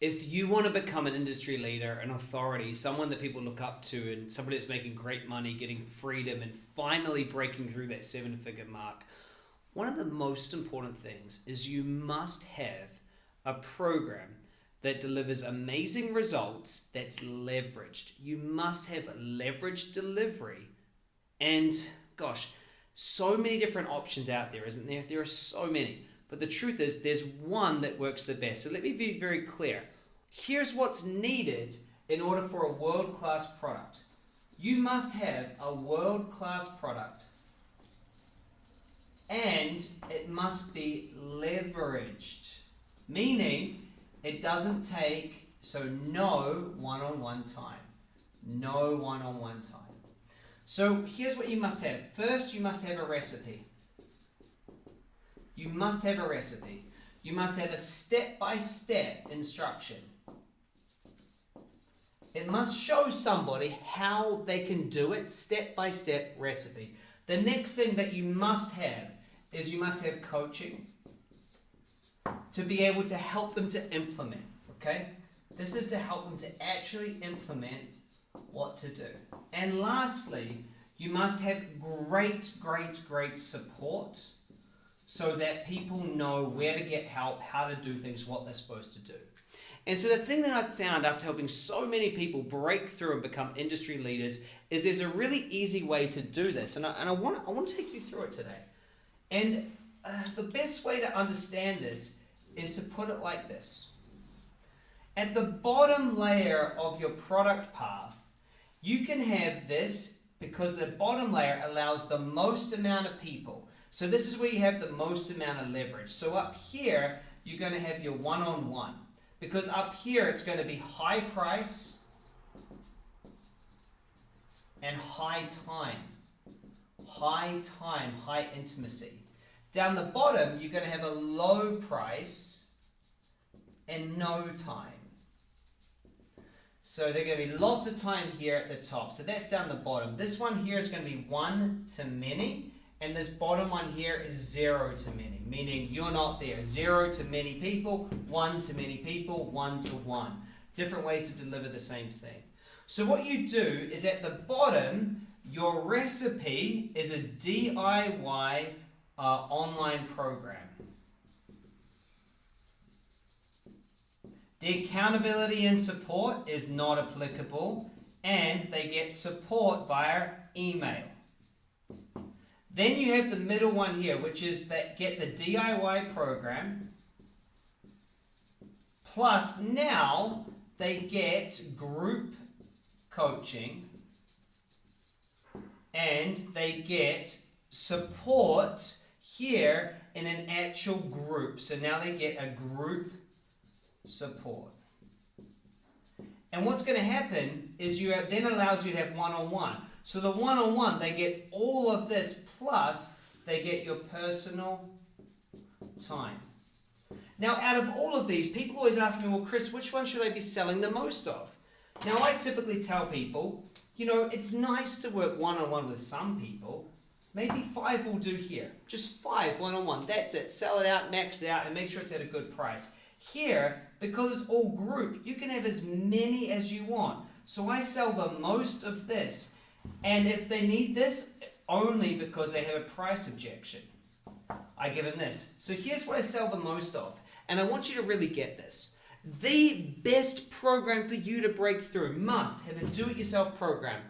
if you want to become an industry leader, an authority, someone that people look up to, and somebody that's making great money, getting freedom, and finally breaking through that seven figure mark, one of the most important things is you must have a program that delivers amazing results that's leveraged. You must have leveraged delivery. And gosh, so many different options out there, isn't there? There are so many. But the truth is, there's one that works the best. So let me be very clear. Here's what's needed in order for a world class product. You must have a world class product, and it must be leveraged, meaning it doesn't take, so no one on one time. No one on one time. So here's what you must have. First, you must have a recipe. You must have a recipe. You must have a step-by-step instruction. It must show somebody how they can do it, step-by-step recipe. The next thing that you must have is you must have coaching to be able to help them to implement, okay? This is to help them to actually implement what to do. And lastly, you must have great, great, great support so that people know where to get help, how to do things, what they're supposed to do. And so the thing that I've found after helping so many people break through and become industry leaders is there's a really easy way to do this. And I, and I, want, I want to take you through it today. And uh, the best way to understand this is to put it like this. At the bottom layer of your product path, you can have this because the bottom layer allows the most amount of people so this is where you have the most amount of leverage. So up here, you're going to have your one-on-one. -on -one. Because up here, it's going to be high price and high time. High time, high intimacy. Down the bottom, you're going to have a low price and no time. So there's going to be lots of time here at the top. So that's down the bottom. This one here is going to be one to many. And this bottom one here is zero to many, meaning you're not there. Zero to many people, one to many people, one to one. Different ways to deliver the same thing. So what you do is at the bottom, your recipe is a DIY uh, online program. The accountability and support is not applicable and they get support via email. Then you have the middle one here, which is that get the DIY program. Plus now they get group coaching and they get support here in an actual group. So now they get a group support. And what's going to happen is you then allows you to have one-on-one. -on -one. So the one-on-one, they get all of this plus they get your personal time. Now, out of all of these, people always ask me, well, Chris, which one should I be selling the most of? Now, I typically tell people, you know, it's nice to work one-on-one with some people. Maybe five will do here. Just five one-on-one. -on -one. That's it. Sell it out, max it out, and make sure it's at a good price. Here, because it's all group, you can have as many as you want. So I sell the most of this. And if they need this, only because they have a price objection. I give them this. So here's what I sell the most of. And I want you to really get this. The best program for you to break through must have a do-it-yourself program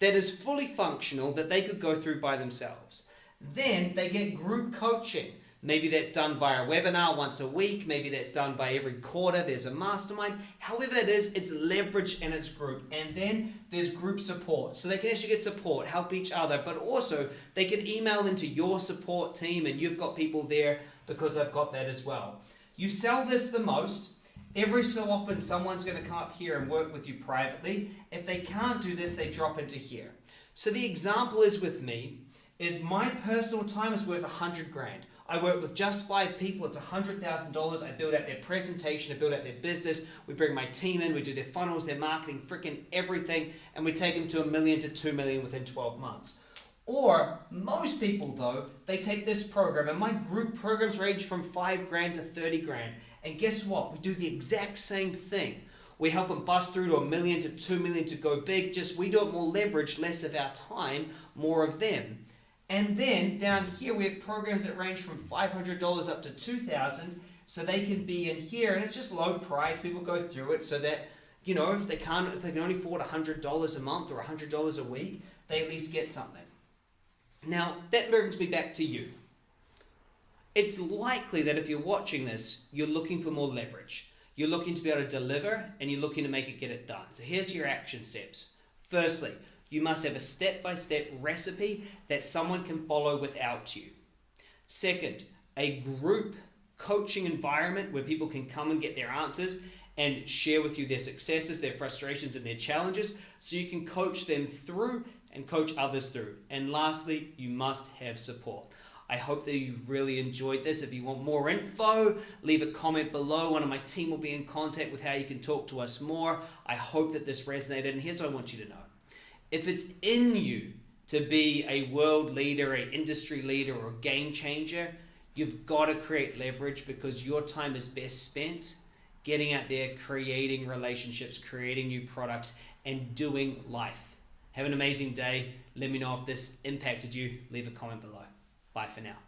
that is fully functional that they could go through by themselves. Then they get group coaching. Maybe that's done via a webinar once a week. Maybe that's done by every quarter. There's a mastermind. However that is, it's leverage in its group. And then there's group support. So they can actually get support, help each other, but also they can email into your support team and you've got people there because they've got that as well. You sell this the most. Every so often someone's going to come up here and work with you privately. If they can't do this, they drop into here. So the example is with me, is my personal time is worth a hundred grand. I work with just five people. It's $100,000. I build out their presentation. I build out their business. We bring my team in. We do their funnels, their marketing, freaking everything. And we take them to a million to two million within 12 months. Or most people though, they take this program and my group programs range from five grand to 30 grand. And guess what? We do the exact same thing. We help them bust through to a million to two million to go big. Just we do it more leverage, less of our time, more of them. And then down here we have programs that range from $500 up to 2000 so they can be in here and it's just low price. People go through it so that you know if they can't if they can only afford $100 a month or $100 a week, they at least get something. Now, that brings me back to you. It's likely that if you're watching this, you're looking for more leverage. You're looking to be able to deliver and you're looking to make it get it done. So here's your action steps. Firstly, you must have a step by step recipe that someone can follow without you. Second, a group coaching environment where people can come and get their answers and share with you their successes, their frustrations, and their challenges so you can coach them through and coach others through. And lastly, you must have support. I hope that you really enjoyed this. If you want more info, leave a comment below. One of my team will be in contact with how you can talk to us more. I hope that this resonated. And here's what I want you to know if it's in you to be a world leader, an industry leader, or a game changer, you've got to create leverage because your time is best spent getting out there, creating relationships, creating new products, and doing life. Have an amazing day. Let me know if this impacted you. Leave a comment below. Bye for now.